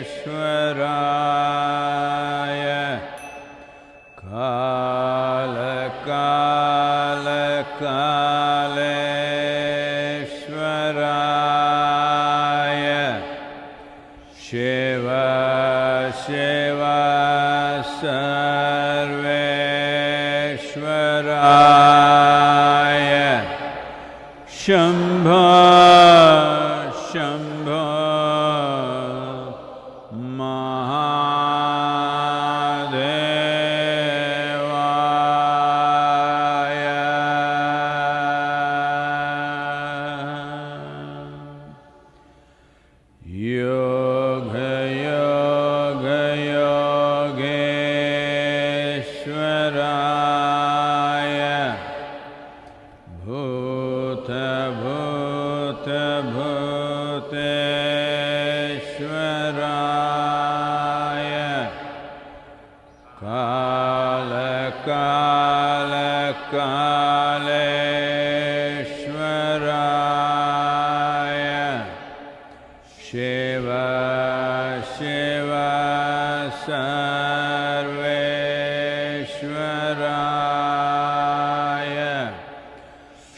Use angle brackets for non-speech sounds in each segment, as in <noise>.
Sureshwara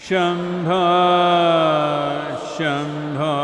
शम्भ शम्भ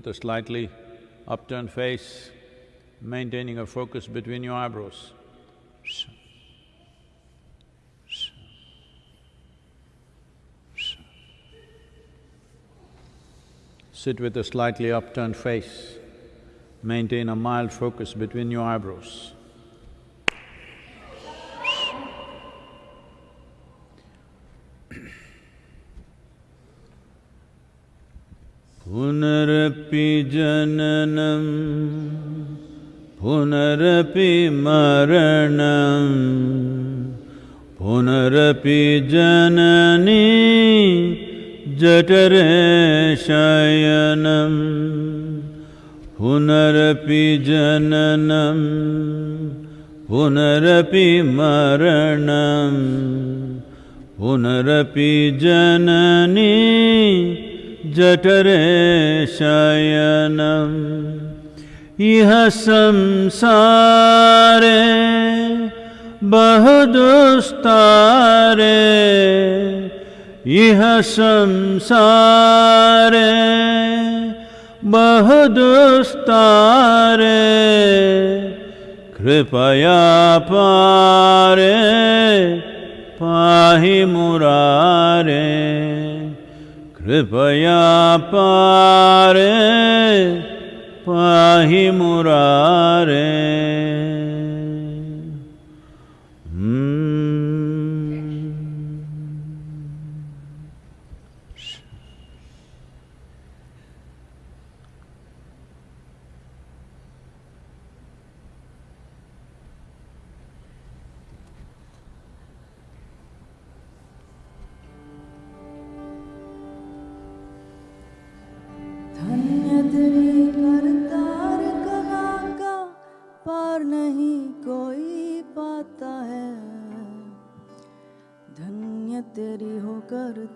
with a slightly upturned face, maintaining a focus between your eyebrows. Sit with a slightly upturned face, maintain a mild focus between your eyebrows. पुनरपि जननं पुनरपि मरणम् पुनरपि जननी जठरे शयनम् पुनरपि जननं पुनरपि मरणम् पुनरपि जननी जठरे शयनम्। इह संसारे बहुदुस्तारे। इह संसारे बहुदुस्तारे। कृपया पारे पाहि मुरारे। कृपया पारे पाही मुरारे।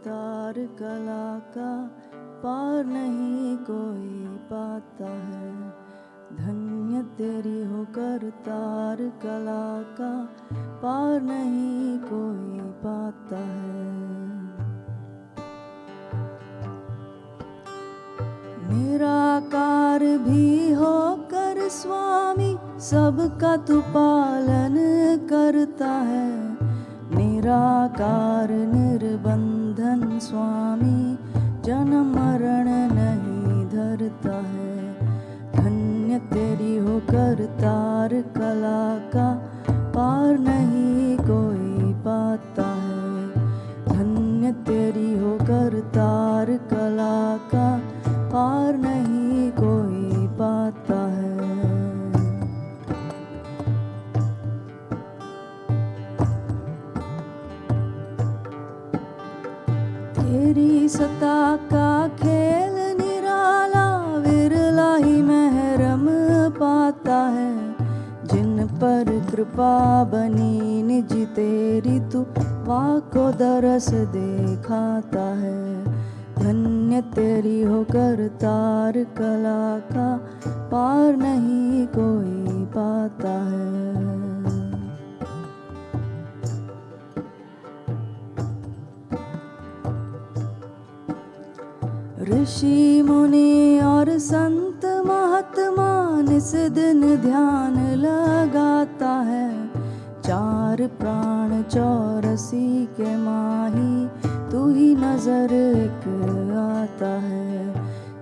करतार कला का पार नहीं कोई पाता है। धन्य तेरी हो करतार कला का पार नहीं कोई पाता है। निराकार भी होकर स्वामी सबका तू पालन करता है। निराकार निर्बंधन स्वामी जन्म मरण नहीं धरता है। धन्य तेरी हो करतार कला का पार नहीं सता का खेल निराला विरला ही महरम पाता है। जिन पर कृपा बनी निज तेरी, तू वाको दरस दिखाता है। धन्य तेरी हो करतार कला का पार नहीं कोई पाता है। ऋषि मुनि और संत महात्मा निस दिन ध्यान लगाता है। चार प्राण चौरसी के माही, तू ही नज़र एक आता है।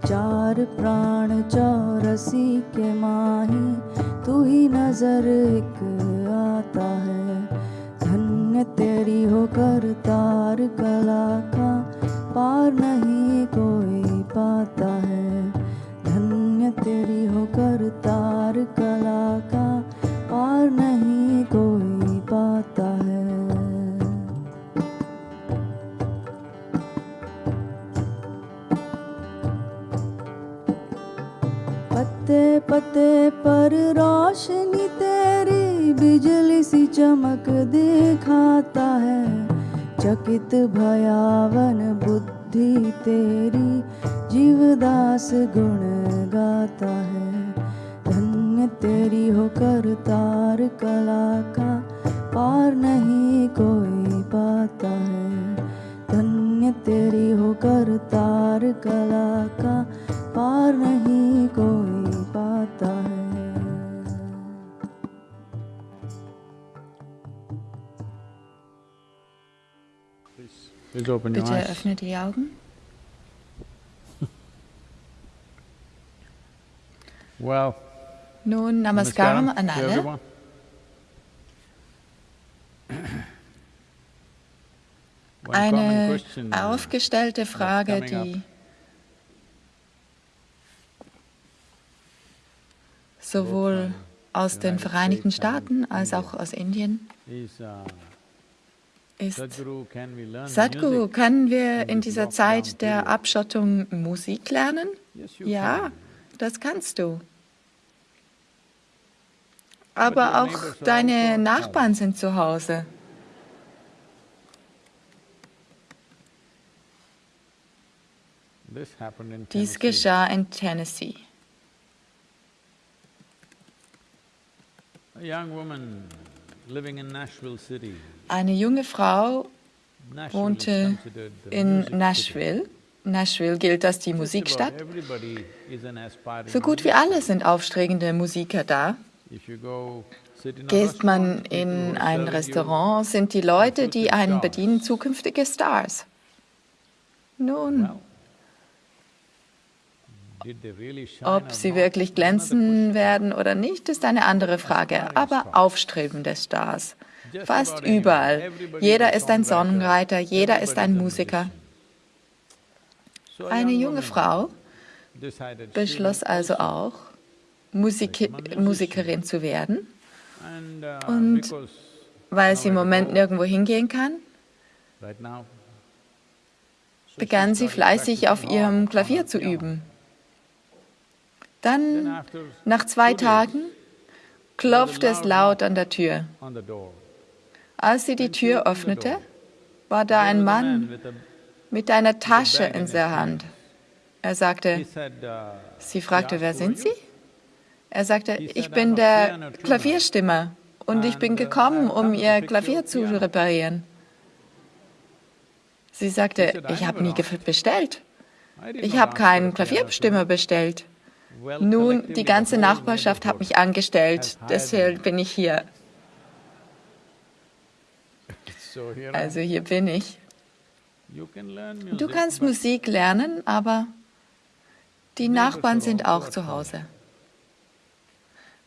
चार प्राण चौरसी के माही, तू ही नज़र एक आता है। धन्य तेरी हो करतार कला का पार नहीं कोई पाता है। धन्य तेरी हो करतार कला का पार नहीं कोई पाता है। पत्ते पत्ते पर रोशनी तेरी बिजली सी चमक दिखाता है। चकित भयावन बुद्धि तेरी जीवदास गुण गाता है। धन्य तेरी हो करतार कला का पार नहीं कोई पाता है। धन्य तेरी हो करतार कला का पार नहीं कोई पाता है। Bitte öffne die Augen. Well, Nun Namaskaram an alle. everyone. One common Eine question, aufgestellte Frage, die sowohl aus den Vereinigten Staaten als auch aus Indien ist, Sadhguru, können wir in dieser Zeit der? Abschottung Musik lernen? Ja, das kannst du. Aber auch deine also home. Nachbarn sind zu Hause. Dies geschah in Tennessee. Eine junge Frau wohnte in. Nashville. Nashville gilt als die Musikstadt. So gut wie alle sind aufstrebende Musiker da. Geht man in ein Restaurant, sind die Leute, die einen bedienen, zukünftige Stars. Nun, ob sie wirklich glänzen werden oder nicht, ist eine andere Frage, aber aufstrebende Stars. Fast überall. Jeder ist ein Songwriter, jeder ist ein Musiker. Eine junge Frau beschloss also auch, Musik Musikerin zu werden. Und weil sie im Moment nirgendwo hingehen kann, begann sie fleißig auf ihrem Klavier zu üben. Dann, nach zwei Tagen, klopfte es laut an der Tür. Als sie die Tür öffnete, war da ein Mann mit einer Tasche in der Hand. Er sagte, sie fragte, wer sind Sie? Er sagte, ich bin der Klavierstimmer und ich bin gekommen, um Ihr Klavier zu reparieren. Sie sagte, ich habe nie bestellt. Ich habe keinen Klavierstimmer bestellt. Nun, die ganze Nachbarschaft hat mich angestellt, deshalb bin ich hier. Also hier bin ich. Du kannst Musik lernen, aber die Nachbarn sind auch zu Hause.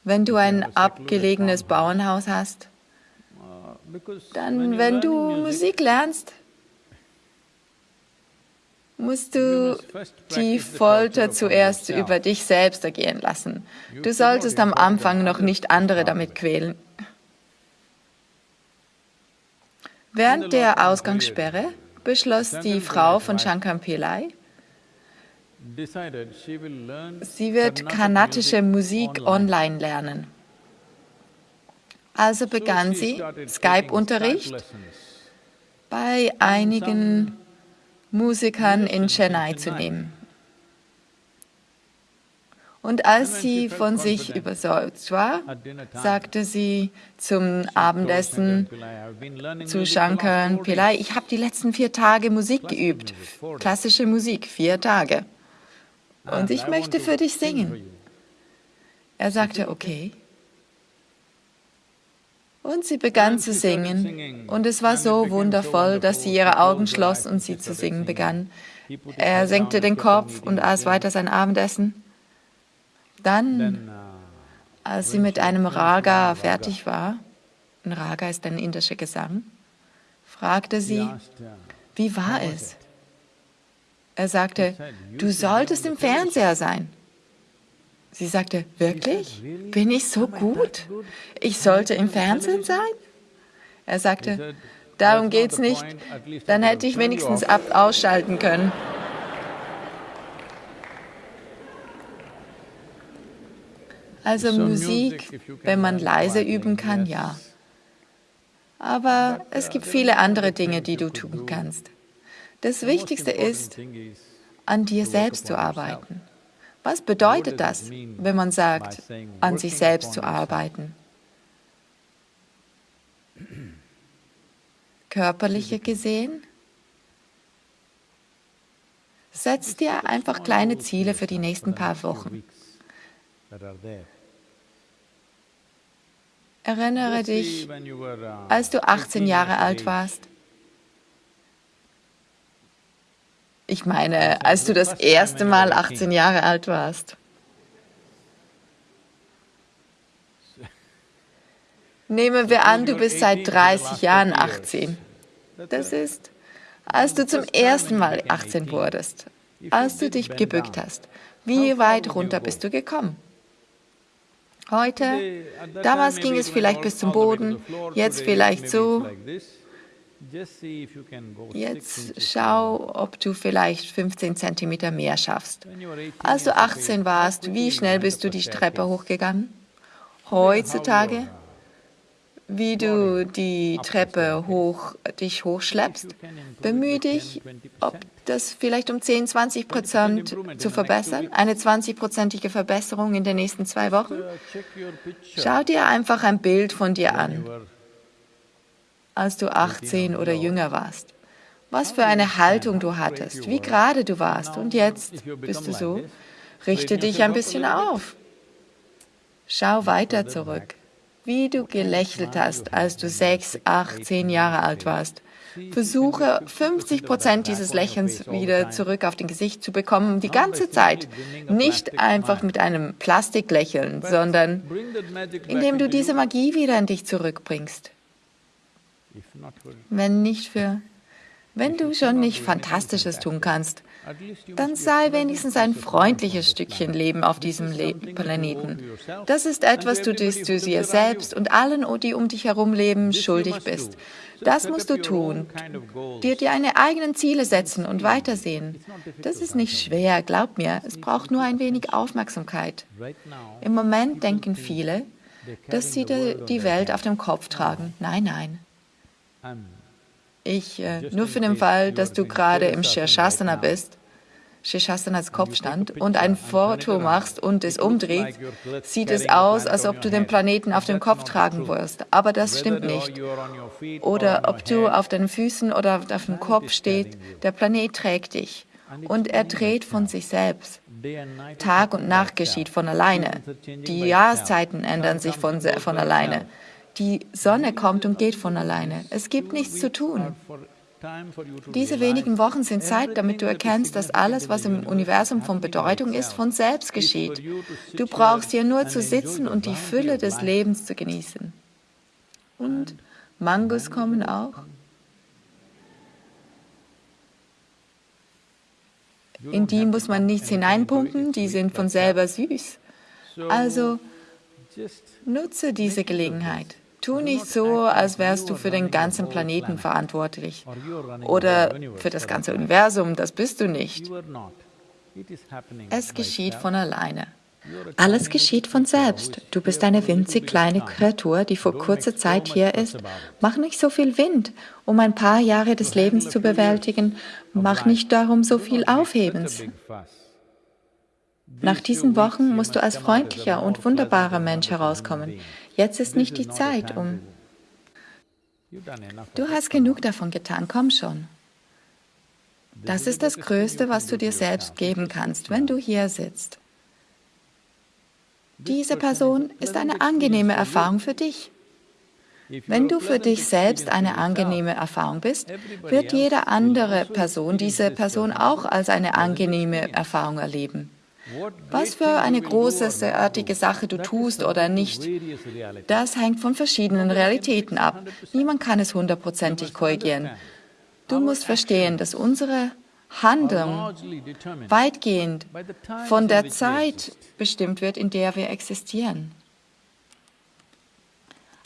Wenn du ein abgelegenes Bauernhaus hast, dann, wenn du Musik lernst, musst du die Folter zuerst über dich selbst ergehen lassen. Du solltest am Anfang noch nicht andere damit quälen. Während der Ausgangssperre beschloss die Frau von Shankar Pillai, Sie wird kanadische Musik online. lernen. Also begann sie Skype-Unterricht bei einigen Musikern in Chennai zu nehmen. Und als sie von sich überzeugt war, sagte sie zum Abendessen zu Shankar Pillai, ich habe die letzten vier Tage Musik geübt, klassische Musik, vier Tage. Und ich möchte für dich singen. Er sagte, okay. Und sie begann zu singen. Und es war so wundervoll, dass sie ihre Augen schloss und sie zu singen begann. Er senkte den Kopf und aß weiter sein Abendessen. Dann, als sie mit einem Raga fertig war, ein Raga ist ein indischer Gesang, fragte sie, wie war es? Er sagte, du solltest im Fernseher sein. Sie sagte, wirklich? Bin ich so gut? Ich sollte im Fernsehen sein? Er sagte, darum geht es nicht. Dann hätte ich wenigstens ab ausschalten können. Also Musik, wenn man leise üben kann, ja. Aber es gibt viele andere Dinge, die du tun kannst. Das Wichtigste ist, an dir selbst zu arbeiten. Was bedeutet das, wenn man sagt, an sich selbst zu arbeiten? <clears throat> Körperliche gesehen? Setz dir einfach kleine Ziele für die nächsten paar Wochen. Erinnere dich, als du 18 Jahre alt warst. Ich meine, als du das erste Mal 18 Jahre alt warst. Nehmen wir an, du bist seit 30 Jahren 18. Das ist, als du zum ersten Mal 18 wurdest, als du dich gebückt hast. Wie weit runter bist du gekommen? Heute, damals ging es vielleicht bis zum Boden, jetzt vielleicht so, Jetzt schau, ob du vielleicht 15 cm mehr schaffst. Als du 18 warst, wie schnell bist du die Treppe hochgegangen? Heutzutage, wie du die Treppe hoch, dich hochschleppst, bemühe dich, ob das vielleicht um 10, 20 Prozent zu verbessern, eine 20-prozentige Verbesserung in den nächsten zwei Wochen. Schau dir einfach ein Bild von dir an als du 18 oder jünger warst. Was für eine Haltung du hattest, wie gerade du warst. Und jetzt bist du so. Richte dich ein bisschen auf. Schau weiter zurück. Wie du gelächelt hast, als du sechs, acht, zehn Jahre alt warst. Versuche 50 Prozent dieses Lächelns wieder zurück auf dein Gesicht zu bekommen, die ganze Zeit. Nicht einfach mit einem Plastiklächeln, sondern indem du diese Magie wieder in dich zurückbringst. Wenn nicht für wenn du schon nicht Fantastisches tun kannst, dann sei wenigstens ein freundliches Stückchen Leben auf diesem Le Planeten. Das ist etwas, du, das du dir selbst und allen, die um dich herum leben, schuldig bist. Das musst du tun. Dir deine eigenen Ziele setzen und weitersehen. Das ist nicht schwer, glaub mir. Es braucht nur ein wenig Aufmerksamkeit. Im Moment denken viele, dass sie die Welt auf dem Kopf tragen. Nein, nein. Ich, äh, nur für den Fall, dass du gerade im Shirshasana bist, Shirshasana als Kopfstand, und ein Foto machst und es umdreht, sieht es aus, als ob du den Planeten auf dem Kopf tragen wirst. Aber das stimmt nicht. Oder ob du auf deinen Füßen oder auf dem Kopf stehst, der Planet trägt dich. Und er dreht von sich selbst. Tag und Nacht geschieht von alleine. Die Jahreszeiten ändern sich von, von alleine. Die Sonne kommt und geht von alleine. Es gibt nichts zu tun. Diese wenigen Wochen sind Zeit, damit du erkennst, dass alles, was im Universum von Bedeutung ist, von selbst geschieht. Du brauchst hier nur zu sitzen und die Fülle des Lebens zu genießen. Und Mangos kommen auch. In die muss man nichts hineinpumpen, die sind von selber süß. Also nutze diese Gelegenheit. Tu nicht so, als wärst du für den ganzen Planeten verantwortlich oder für das ganze Universum, das bist du nicht. Es geschieht von alleine. Alles geschieht von selbst. Du bist eine winzig kleine Kreatur, die vor kurzer Zeit hier ist. Mach nicht so viel Wind, um ein paar Jahre des Lebens zu bewältigen. Mach nicht darum so viel Aufhebens. Nach diesen Wochen musst du als freundlicher und wunderbarer Mensch herauskommen. Jetzt ist nicht die Zeit, um... Du hast genug davon getan, komm schon. Das ist das Größte, was du dir selbst geben kannst, wenn du hier sitzt. Diese Person ist eine angenehme Erfahrung für dich. Wenn du für dich selbst eine angenehme Erfahrung bist, wird jede andere Person diese Person auch als eine angenehme Erfahrung erleben. Was für eine großartige Sache du tust oder nicht, das hängt von verschiedenen Realitäten ab. Niemand kann es hundertprozentig korrigieren. Du musst verstehen, dass unsere Handlung weitgehend von der Zeit bestimmt wird, in der wir existieren.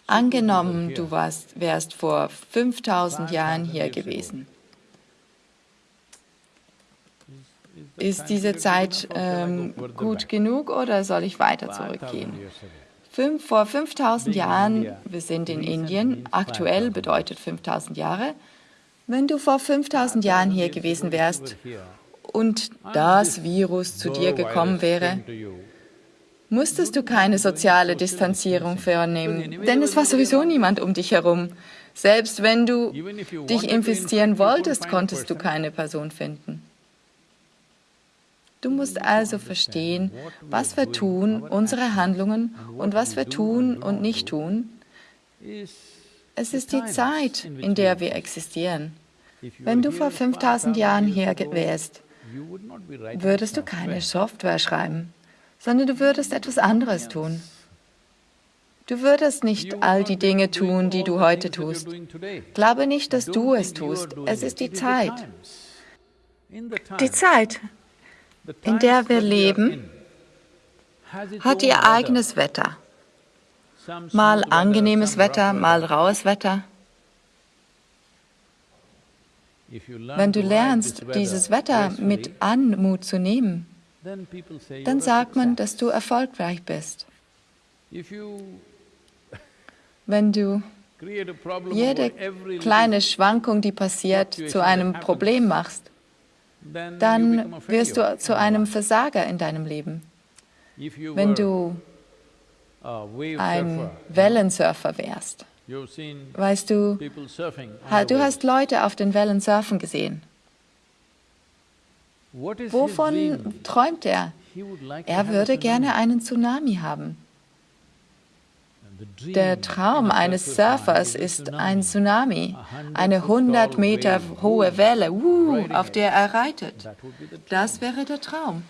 Angenommen, du warst, wärst vor 5000 Jahren hier gewesen. Ist diese Zeit ähm, gut genug oder soll ich weiter zurückgehen? Fünf, vor 5000 Jahren, wir sind in Indien, aktuell bedeutet 5000 Jahre, wenn du vor 5000 Jahren hier gewesen wärst und das Virus zu dir gekommen wäre, musstest du keine soziale Distanzierung vornehmen, denn es war sowieso niemand um dich herum. Selbst wenn du dich infizieren wolltest, konntest du keine Person finden. Du musst also verstehen, was wir tun, unsere Handlungen und was wir tun und nicht tun. Es ist die Zeit, in der wir existieren. Wenn du vor 5000 Jahren hier wärst, würdest du keine Software schreiben, sondern du würdest etwas anderes tun. Du würdest nicht all die Dinge tun, die du heute tust. Glaube nicht, dass du es tust. Es ist die Zeit. Die Zeit, in der wir leben, hat ihr eigenes Wetter. Mal angenehmes Wetter, mal raues Wetter. Wenn du lernst, dieses Wetter mit Anmut zu nehmen, dann sagt man, dass du erfolgreich bist. Wenn du jede kleine Schwankung, die passiert, zu einem Problem machst, dann wirst du zu einem Versager in deinem Leben. Wenn du ein Wellensurfer wärst, weißt du, du hast Leute auf den Wellen surfen gesehen. Wovon träumt er? Er würde gerne einen Tsunami haben. Der Traum eines Surfers ist ein Tsunami, eine 100 Meter hohe Welle, uh, auf der er reitet. Das wäre der Traum.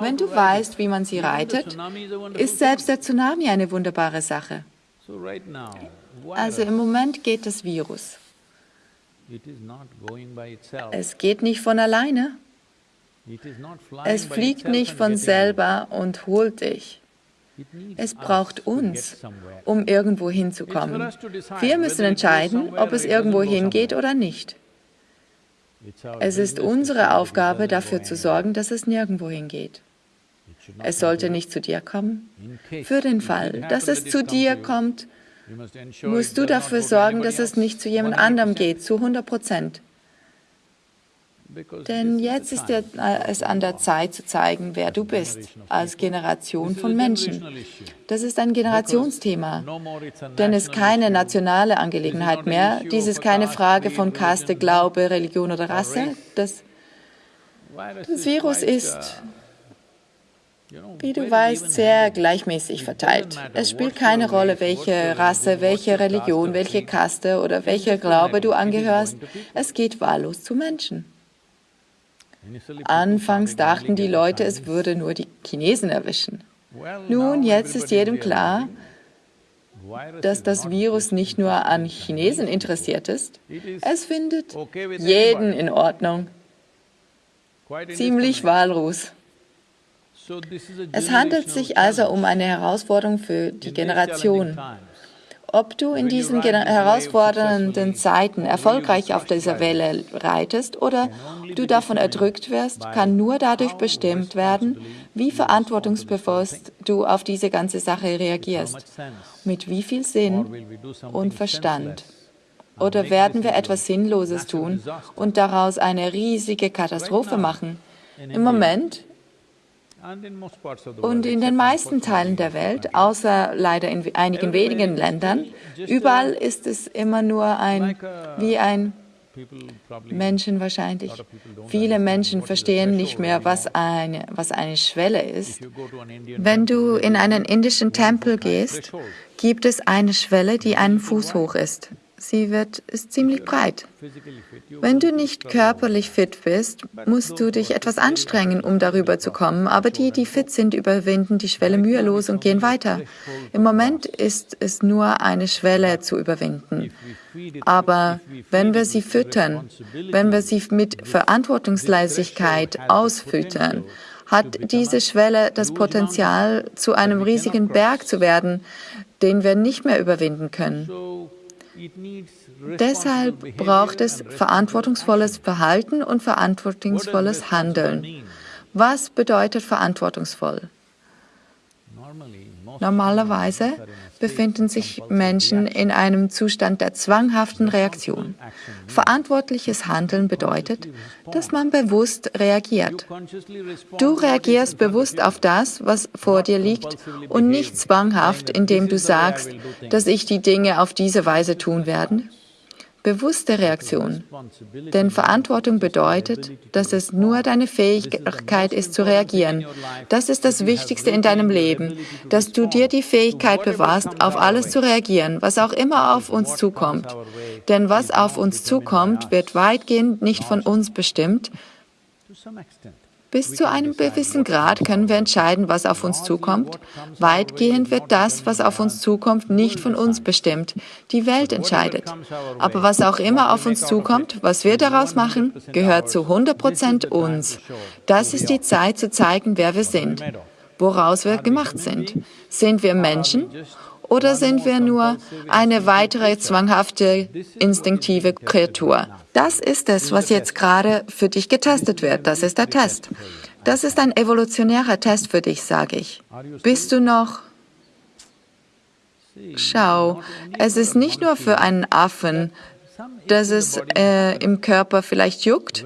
Wenn du weißt, wie man sie reitet, ist selbst der Tsunami eine wunderbare Sache. Also im Moment geht das Virus. Es geht nicht von alleine. Es fliegt nicht von selber und holt dich. Es braucht uns, um irgendwo hinzukommen. Wir müssen entscheiden, ob es irgendwo hingeht oder nicht. Es ist unsere Aufgabe, dafür zu sorgen, dass es nirgendwo hingeht. Es sollte nicht zu dir kommen. Für den Fall, dass es zu dir kommt, musst du dafür sorgen, dass es nicht zu jemand anderem geht, zu 100 Prozent. Denn jetzt ist äh, es an der Zeit zu zeigen, wer du bist, als Generation von Menschen. Das ist ein Generationsthema, denn es ist keine nationale Angelegenheit mehr. Dies ist keine Frage von Kaste, Glaube, Religion oder Rasse. Das, das Virus ist, wie du weißt, sehr gleichmäßig verteilt. Es spielt keine Rolle, welche Rasse, welche Religion, welche Kaste oder welcher Glaube du angehörst. Es geht wahllos zu Menschen. Anfangs dachten die Leute, es würde nur die Chinesen erwischen. Nun, jetzt ist jedem klar, dass das Virus nicht nur an Chinesen interessiert ist. Es findet jeden in Ordnung. Ziemlich wahllos. Es handelt sich also um eine Herausforderung für die Generation. Ob du in diesen herausfordernden Zeiten erfolgreich auf dieser Welle reitest oder du davon erdrückt wirst, kann nur dadurch bestimmt werden, wie verantwortungsbewusst du auf diese ganze Sache reagierst, mit wie viel Sinn und Verstand. Oder werden wir etwas Sinnloses tun und daraus eine riesige Katastrophe machen? Im Moment und in den meisten Teilen der Welt, außer leider in einigen wenigen Ländern, überall ist es immer nur ein, wie ein Menschen wahrscheinlich. Viele Menschen verstehen nicht mehr, was eine, was eine Schwelle ist. Wenn du in einen indischen Tempel gehst, gibt es eine Schwelle, die einen Fuß hoch ist. Sie wird, ist ziemlich breit. Wenn du nicht körperlich fit bist, musst du dich etwas anstrengen, um darüber zu kommen. Aber die, die fit sind, überwinden die Schwelle mühelos und gehen weiter. Im Moment ist es nur eine Schwelle zu überwinden. Aber wenn wir sie füttern, wenn wir sie mit Verantwortungsleisigkeit ausfüttern, hat diese Schwelle das Potenzial, zu einem riesigen Berg zu werden, den wir nicht mehr überwinden können. Deshalb braucht es verantwortungsvolles Verhalten und verantwortungsvolles Handeln. Was bedeutet verantwortungsvoll? Normalerweise befinden sich Menschen in einem Zustand der zwanghaften Reaktion. Verantwortliches Handeln bedeutet, dass man bewusst reagiert. Du reagierst bewusst auf das, was vor dir liegt und nicht zwanghaft, indem du sagst, dass ich die Dinge auf diese Weise tun werde bewusste Reaktion. Denn Verantwortung bedeutet, dass es nur deine Fähigkeit ist zu reagieren. Das ist das Wichtigste in deinem Leben, dass du dir die Fähigkeit bewahrst, auf alles zu reagieren, was auch immer auf uns zukommt. Denn was auf uns zukommt, wird weitgehend nicht von uns bestimmt. Bis zu einem gewissen Grad können wir entscheiden, was auf uns zukommt. Weitgehend wird das, was auf uns zukommt, nicht von uns bestimmt. Die Welt entscheidet. Aber was auch immer auf uns zukommt, was wir daraus machen, gehört zu 100 Prozent uns. Das ist die Zeit zu zeigen, wer wir sind, woraus wir gemacht sind. Sind wir Menschen oder sind wir nur eine weitere zwanghafte, instinktive Kreatur? Das ist es, was jetzt gerade für dich getestet wird. Das ist der Test. Das ist ein evolutionärer Test für dich, sage ich. Bist du noch... Schau, es ist nicht nur für einen Affen, dass es äh, im Körper vielleicht juckt.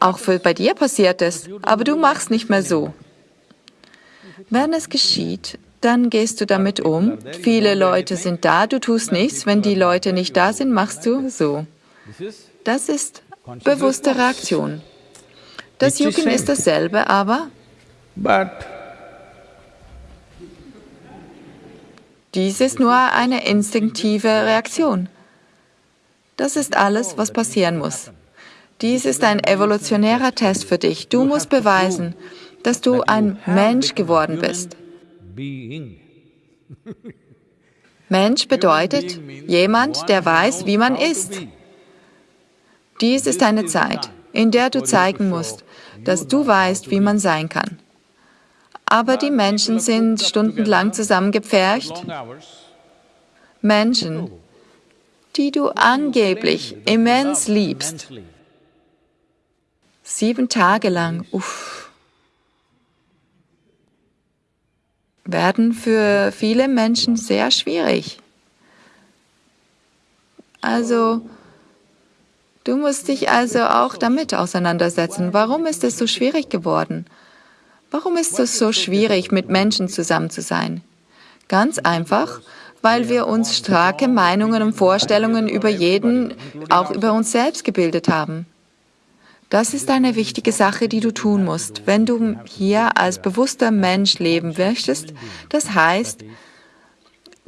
Auch für, bei dir passiert es, aber du machst nicht mehr so. Wenn es geschieht, dann gehst du damit um. Viele Leute sind da, du tust nichts. Wenn die Leute nicht da sind, machst du so. Das ist bewusste Reaktion. Das Jucken ist dasselbe, aber Dies ist nur eine instinktive Reaktion. Das ist alles, was passieren muss. Dies ist ein evolutionärer Test für dich. Du musst beweisen, dass du ein Mensch geworden bist. Mensch bedeutet jemand, der weiß, wie man ist. Dies ist eine Zeit, in der du zeigen musst, dass du weißt, wie man sein kann. Aber die Menschen sind stundenlang zusammengepfercht. Menschen, die du angeblich immens liebst. Sieben Tage lang, uff, werden für viele Menschen sehr schwierig. Also, du musst dich also auch damit auseinandersetzen. Warum ist es so schwierig geworden? Warum ist es so schwierig, mit Menschen zusammen zu sein? Ganz einfach, weil wir uns starke Meinungen und Vorstellungen über jeden, auch über uns selbst gebildet haben. Das ist eine wichtige Sache, die du tun musst, wenn du hier als bewusster Mensch leben möchtest. Das heißt,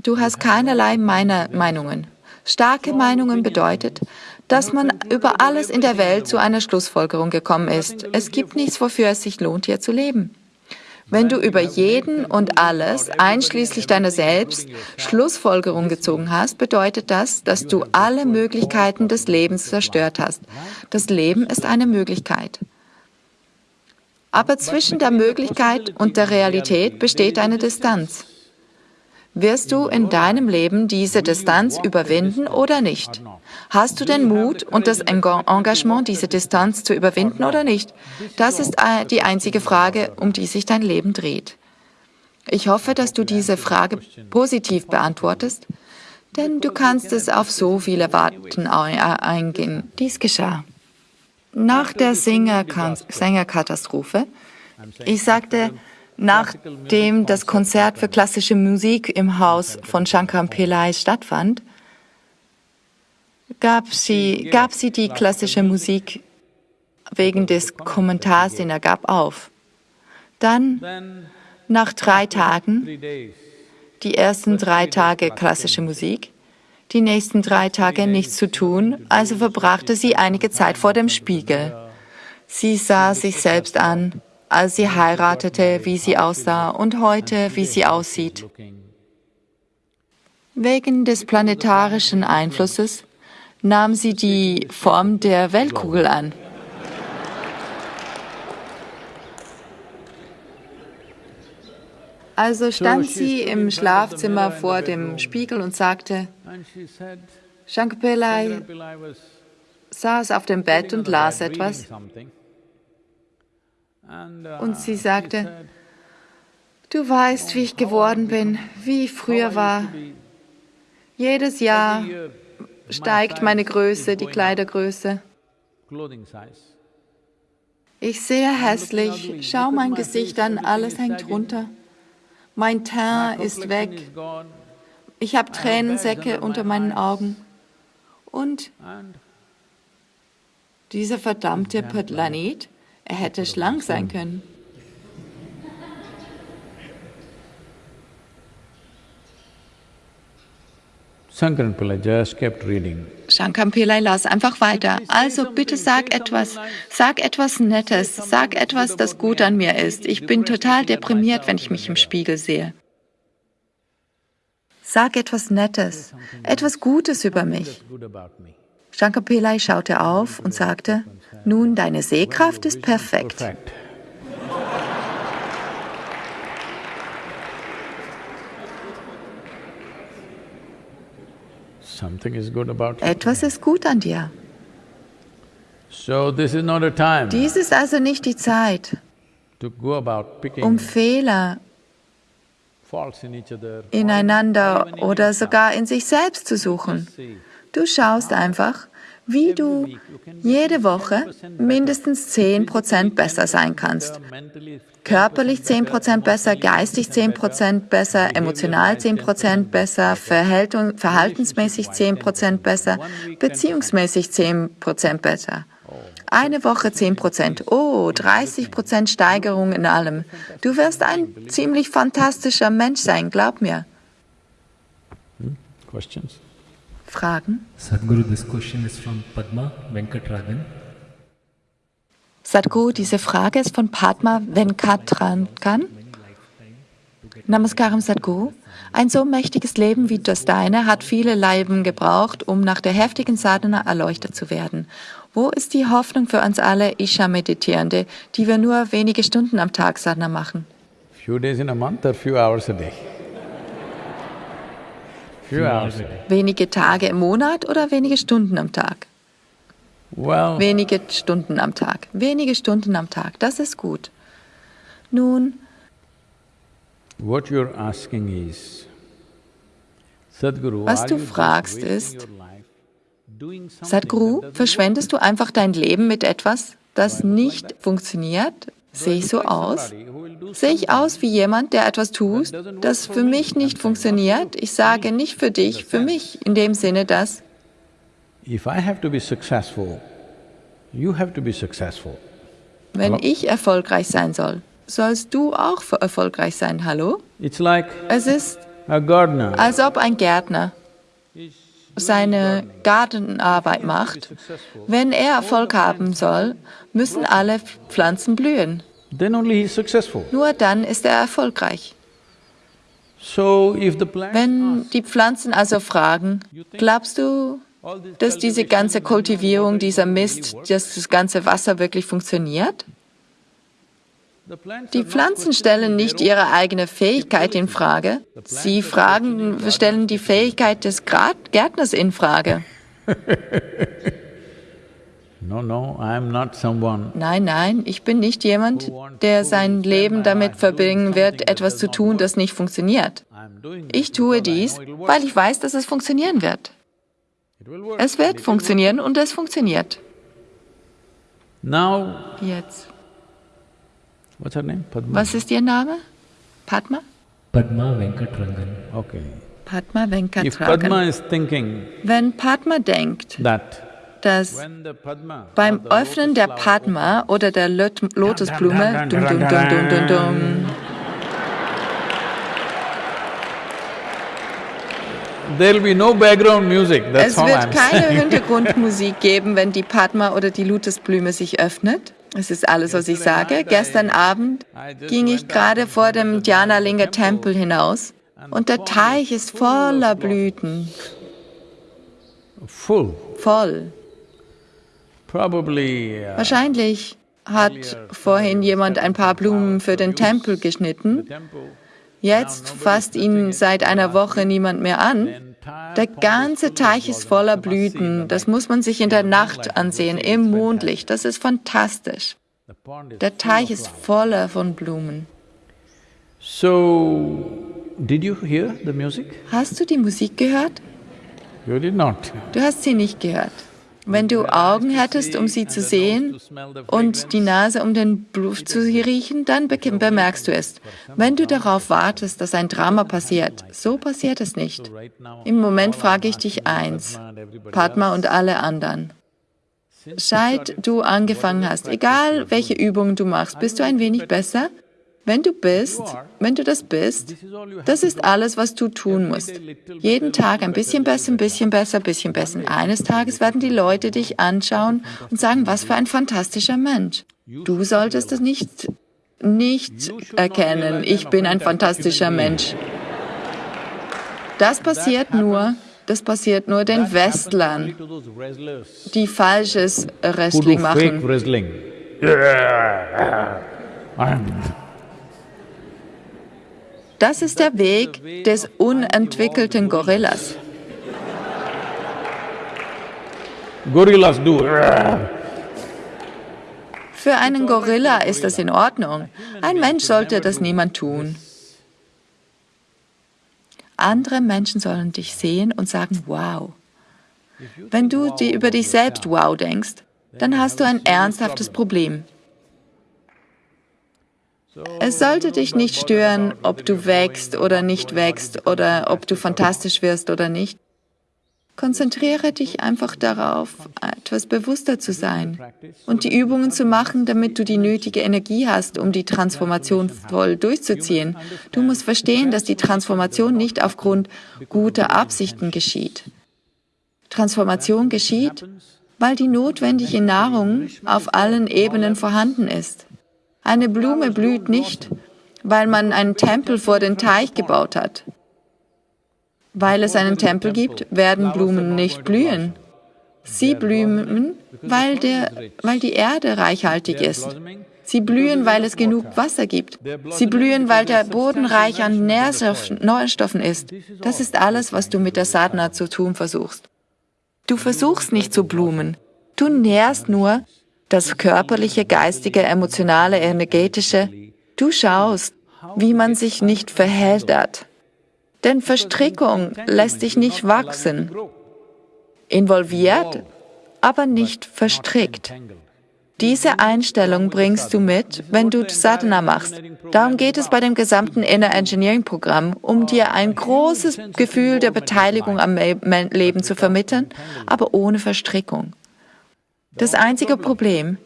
du hast keinerlei meine Meinungen. Starke Meinungen bedeutet, dass man über alles in der Welt zu einer Schlussfolgerung gekommen ist. Es gibt nichts, wofür es sich lohnt, hier zu leben. Wenn du über jeden und alles, einschließlich deiner selbst, Schlussfolgerung gezogen hast, bedeutet das, dass du alle Möglichkeiten des Lebens zerstört hast. Das Leben ist eine Möglichkeit. Aber zwischen der Möglichkeit und der Realität besteht eine Distanz. Wirst du in deinem Leben diese Distanz überwinden oder nicht? Hast du den Mut und das Engagement, diese Distanz zu überwinden oder nicht? Das ist äh, die einzige Frage, um die sich dein Leben dreht. Ich hoffe, dass du diese Frage positiv beantwortest, denn du kannst es auf so viele Warten eingehen. Dies geschah. Nach der Sängerkatastrophe, ich sagte, Nachdem das Konzert für klassische Musik im Haus von Shankar Pillai stattfand, gab sie, gab sie die klassische Musik wegen des Kommentars, den er gab, auf. Dann, nach drei Tagen, die ersten drei Tage klassische Musik, die nächsten drei Tage nichts zu tun, also verbrachte sie einige Zeit vor dem Spiegel. Sie sah sich selbst an als sie heiratete, wie sie aussah und heute, wie sie aussieht. Wegen des planetarischen Einflusses nahm sie die Form der Weltkugel an. Also stand sie im Schlafzimmer vor dem Spiegel und sagte, Shankapillai saß auf dem Bett und las etwas. Und sie sagte, du weißt, wie ich geworden bin, wie ich früher war. Jedes Jahr steigt meine Größe, die Kleidergröße. Ich sehe hässlich, schau mein Gesicht an, alles hängt runter. Mein Teint ist weg. Ich habe Tränensäcke unter meinen Augen. Und dieser verdammte Planet er hätte schlank sein können. Shankar Pillai las einfach weiter. Also bitte sag etwas, sag etwas Nettes, sag etwas, das gut an mir ist. Ich bin total deprimiert, wenn ich mich im Spiegel sehe. Sag etwas Nettes, etwas Gutes über mich. Shankar Pillai schaute auf und sagte, nun, deine Sehkraft ist perfekt. Etwas ist gut an dir. Dies ist also nicht die Zeit, um Fehler ineinander oder sogar in sich selbst zu suchen. Du schaust einfach, wie du jede Woche mindestens 10% besser sein kannst. Körperlich 10% besser, geistig 10% besser, emotional 10% besser, verhaltensmäßig 10% besser, beziehungsmäßig 10% besser. Eine Woche 10% Oh, 30% Steigerung in allem. Du wirst ein ziemlich fantastischer Mensch sein, glaub mir. Questions? Fragen? Sadhguru, this question is from Padma Venkatragan. Sadhguru, diese Frage ist von Padma Venkatrankan. Namaskaram Sadhguru. Ein so mächtiges Leben wie das deine hat viele Leben gebraucht, um nach der heftigen Sadhana erleuchtet zu werden. Wo ist die Hoffnung für uns alle Isha-Meditierende, die wir nur wenige Stunden am Tag Sadhana machen? Few days in a month or few hours a day? Few hours. Wenige Tage im Monat oder wenige Stunden am Tag? Well, Wenige Stunden am Tag. Wenige Stunden am Tag, das ist gut. Nun, what you're asking is, Sadhguru, Was du fragst wasting ist, your life doing something Sadhguru, that doesn't verschwendest du einfach dein Leben mit etwas, das nicht funktioniert? Sehe ich so aus? Sehe ich aus wie jemand, der etwas tut, das für mich nicht funktioniert? Ich sage nicht für dich, für mich, in dem Sinne, dass wenn ich erfolgreich sein soll, sollst du auch erfolgreich sein, hallo? Es ist, als ob ein Gärtner seine Gartenarbeit macht. Wenn er Erfolg haben soll, müssen alle Pflanzen blühen. Nur dann ist er erfolgreich. So if the plant Wenn die Pflanzen also fragen, glaubst du, dass diese ganze Kultivierung, dieser Mist, dass das ganze Wasser wirklich funktioniert? Die Pflanzen stellen nicht ihre eigene Fähigkeit in Frage. Sie fragen, stellen die Fähigkeit des Gärtners in Frage. <laughs> No, no, I am not someone. Nein, nein, ich bin nicht jemand, der sein Leben damit verbringen wird, etwas zu tun, das nicht funktioniert. Ich tue dies, weil ich weiß, dass es funktionieren wird. Es wird funktionieren und es funktioniert. Now, Jetzt. what's her name? Padma? Was ist Ihr Name? Padma? Padma Venkatrangan. Okay. Padma If Padma thinking Wenn Padma denkt, that dass beim Öffnen der Padma oder der Lot Lotusblume dum, dum, dum, dum, dum, dum, There'll be no background music, that's Es wird keine. Hintergrundmusik geben, wenn die Padma oder die Lotusblume sich öffnet. Es ist alles, was ich sage. Gestern Abend ging ich gerade vor dem Dhyanalinga Tempel hinaus und der Teich ist voller Blüten, voll. Uh, Wahrscheinlich hat vorhin jemand ein paar Blumen für den Tempel geschnitten. Jetzt fasst ihn seit einer Woche niemand mehr an. Der ganze Teich ist voller Blüten. Das muss man sich in der Nacht ansehen, im Mondlicht. Das ist fantastisch. Der Teich ist voller von Blumen. So, did you hear the music? Hast du die Musik gehört? You did not. Du hast sie nicht gehört. Wenn du Augen hättest, um sie zu sehen und die Nase, um den Duft zu riechen, dann be- bemerkst du es. Wenn du darauf wartest, dass ein Drama passiert, so passiert es nicht. Im Moment frage ich dich eins, Padma und alle anderen. Seit du angefangen hast, egal welche Übungen du machst, bist du ein wenig besser? Wenn du bist, wenn du das bist, das ist alles, was du tun musst. Jeden Tag ein bisschen besser, ein bisschen besser, ein bisschen besser. Eines Tages werden die Leute dich anschauen und sagen, was für ein fantastischer Mensch. Du solltest es nicht, nicht erkennen, ich bin ein fantastischer Mensch. Das passiert nur, das passiert nur den Westlern, die falsches Wrestling fake machen. <laughs> Das ist der Weg des unentwickelten Gorillas. Gorillas do. Für einen Gorilla ist das in Ordnung. Ein Mensch sollte das niemand tun. Andere Menschen sollen dich sehen und sagen, wow. Wenn du dir über dich selbst wow denkst, dann hast du ein ernsthaftes Problem. Es sollte dich nicht stören, ob du wächst oder nicht wächst oder ob du fantastisch wirst oder nicht. Konzentriere dich einfach darauf, etwas bewusster zu sein und die Übungen zu machen, damit du die nötige Energie hast, um die Transformation voll durchzuziehen. Du musst verstehen, dass die Transformation nicht aufgrund guter Absichten geschieht. Transformation geschieht, weil die notwendige Nahrung auf allen Ebenen vorhanden ist. Eine Blume blüht nicht, weil man einen Tempel vor den Teich gebaut hat. Weil es einen Tempel gibt, werden Blumen nicht blühen. Sie blühen, weil, der, weil die Erde reichhaltig ist. Sie blühen, weil es genug Wasser gibt. Sie blühen, weil der Boden reich an Nährstoffen ist. Das ist alles, was du mit der Sadhana zu tun versuchst. Du versuchst nicht zu blumen. Du nährst nur das körperliche, geistige, emotionale, energetische. Du schaust, wie man sich nicht verheddert. Denn Verstrickung lässt dich nicht wachsen. Involviert, aber nicht verstrickt. Diese Einstellung bringst du mit, wenn du Sadhana machst. Darum geht es bei dem gesamten Inner Engineering Programm, um dir ein großes Gefühl der Beteiligung am Leben zu vermitteln, aber ohne Verstrickung. Das einzige Problem,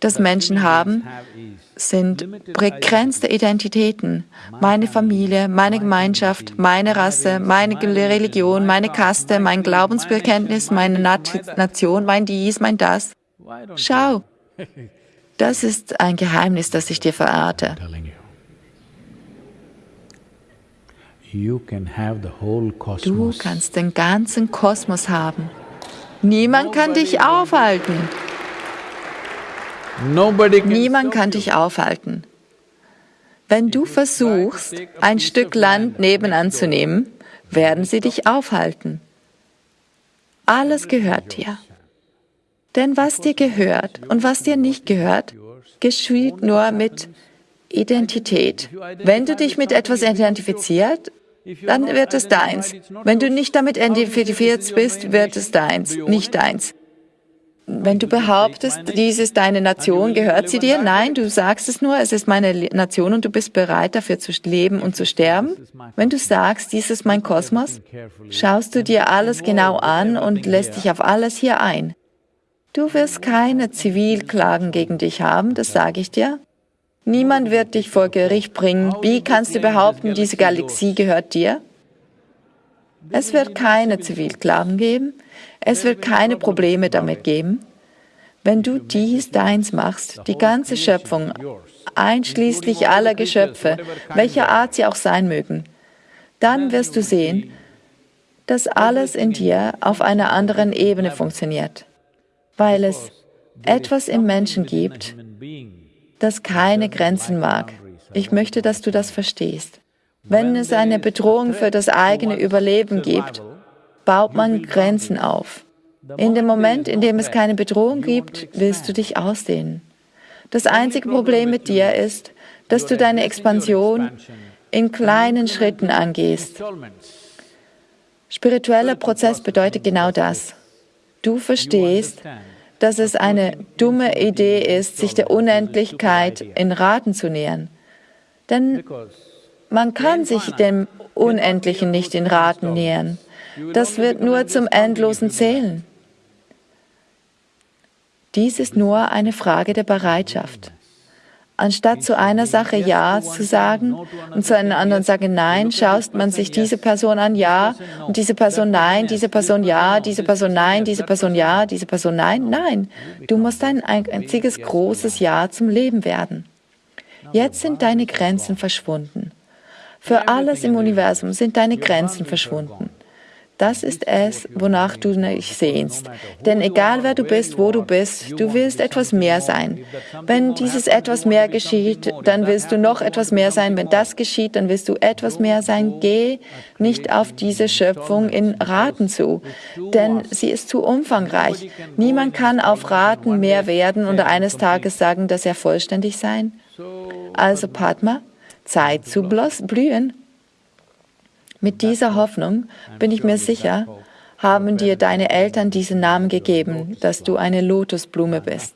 das Menschen haben, sind begrenzte Identitäten. Meine Familie, meine Gemeinschaft, meine Rasse, meine Religion, meine Kaste, mein Glaubensbekenntnis, meine Nation, mein dies, mein das. Schau, das ist ein Geheimnis, das ich dir verrate. Du kannst den ganzen Kosmos haben. Niemand kann dich aufhalten. Niemand kann dich aufhalten. Wenn du versuchst, ein Stück Land nebenan zu nehmen, werden sie dich aufhalten. Alles gehört dir. Denn was dir gehört und was dir nicht gehört, geschieht nur mit Identität. Wenn du dich mit etwas identifizierst, dann wird es deins. Wenn du nicht damit identifiziert bist, wird es deins, nicht deins. Wenn du behauptest, dies ist deine Nation, gehört sie dir? Nein, du sagst es nur, es ist meine Nation und du bist bereit dafür zu leben und zu sterben. Wenn du sagst, dies ist mein Kosmos, schaust du dir alles genau an und lässt dich auf alles hier ein. Du wirst keine Zivilklagen gegen dich haben, das sage ich dir. Niemand wird dich vor Gericht bringen. Wie kannst du behaupten, diese Galaxie gehört dir? Es wird keine Zivilklagen geben. Es wird keine Probleme damit geben. Wenn du dies deins machst, die ganze Schöpfung, einschließlich aller Geschöpfe, welcher Art sie auch sein mögen, dann wirst du sehen, dass alles in dir auf einer anderen Ebene funktioniert, weil es etwas im Menschen gibt, das keine Grenzen mag. Ich möchte, dass du das verstehst. Wenn es eine Bedrohung für das eigene Überleben gibt, baut man Grenzen auf. In dem Moment, in dem es keine Bedrohung gibt, willst du dich ausdehnen. Das einzige Problem mit dir ist, dass du deine Expansion in kleinen Schritten angehst. Spiritueller Prozess bedeutet genau das. Du verstehst, dass es eine dumme Idee ist, sich der Unendlichkeit in Raten zu nähern. Denn man kann sich dem Unendlichen nicht in Raten nähern. Das wird nur zum endlosen Zählen. Dies ist nur eine Frage der Bereitschaft. Anstatt zu einer Sache Ja zu sagen und zu einer anderen sagen Nein, schaust man sich diese Person an Ja und diese Person Nein, diese Person Ja, diese Person Nein, diese Person Ja, diese Person Nein. Nein, du musst ein einziges großes Ja zum Leben werden. Jetzt sind deine Grenzen verschwunden. Für alles im Universum sind deine Grenzen verschwunden. Das ist es, wonach du dich sehnst. Denn egal wer du bist, wo du bist, du willst etwas mehr sein. Wenn dieses etwas mehr geschieht, dann willst du noch etwas mehr sein. Wenn das geschieht, dann willst du etwas mehr sein. Geh nicht auf diese Schöpfung in Raten zu, denn sie ist zu umfangreich. Niemand kann auf Raten mehr werden und eines Tages sagen, dass er vollständig sein. Also Padma, Zeit zu blühen. Mit dieser Hoffnung bin ich mir sicher, haben dir deine Eltern diesen Namen gegeben, dass du eine Lotusblume bist.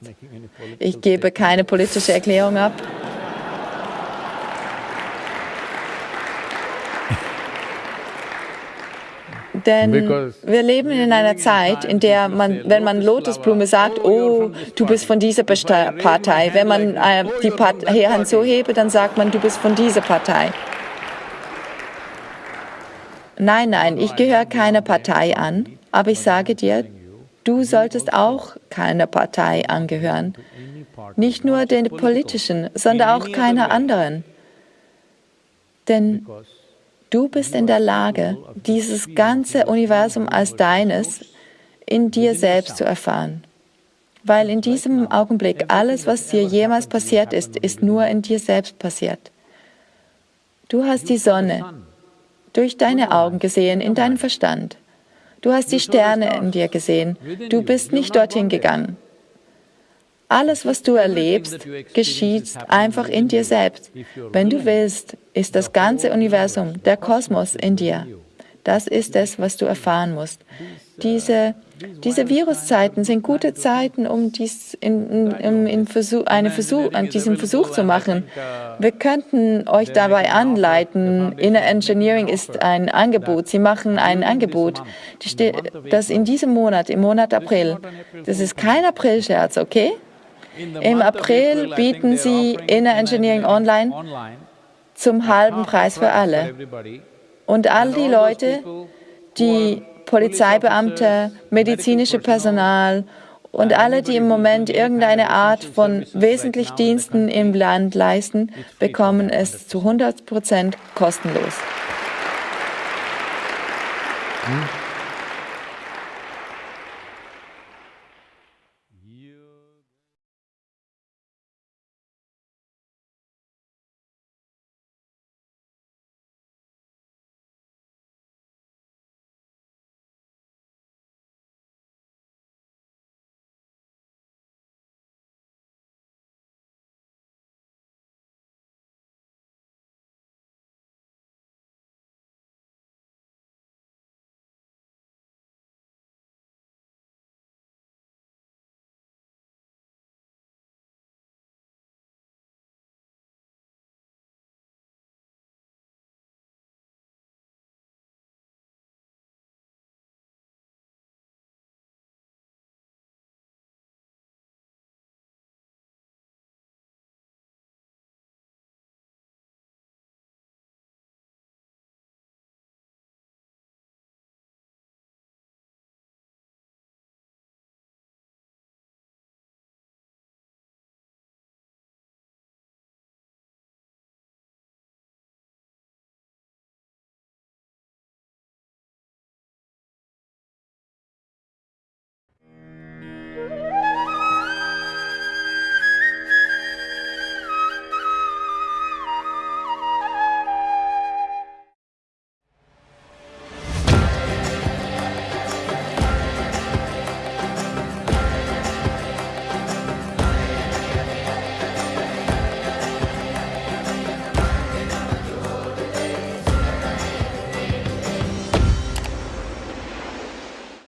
Ich gebe keine politische Erklärung ab. Denn wir leben in einer Zeit, in der man, wenn man Lotusblume sagt, oh, du bist von dieser Partei, wenn man äh, die Hand so hebe, dann sagt man, du bist von dieser Partei. Nein, nein, ich gehöre keiner Partei an, aber ich sage dir, du solltest auch keiner Partei angehören. Nicht nur den politischen, sondern auch keiner anderen. Denn du bist in der Lage, dieses ganze Universum als deines in dir selbst zu erfahren. Weil in diesem Augenblick alles, was dir jemals passiert ist, ist nur in dir selbst passiert. Du hast die Sonne durch deine Augen gesehen, in deinem Verstand. Du hast die Sterne in dir gesehen. Du bist nicht dorthin gegangen. Alles, was du erlebst, geschieht einfach in dir selbst. Wenn du willst, ist das ganze Universum, der Kosmos in dir. Das ist es, was du erfahren musst. Diese, diese Viruszeiten sind gute Zeiten, um dies in, in, in Versuch, eine Versuch, an diesem Versuch zu machen. Wir könnten euch dabei anleiten. Inner Engineering ist ein Angebot. Sie machen ein Angebot, das in diesem Monat, im Monat April, das ist kein April-Scherz, okay? Im April bieten sie Inner Engineering Online zum halben Preis für alle. Und all die Leute, die Polizeibeamte, medizinische Personal und alle, die im Moment irgendeine Art von wesentlich Diensten im Land leisten, bekommen es zu 100 Prozent kostenlos. Hm?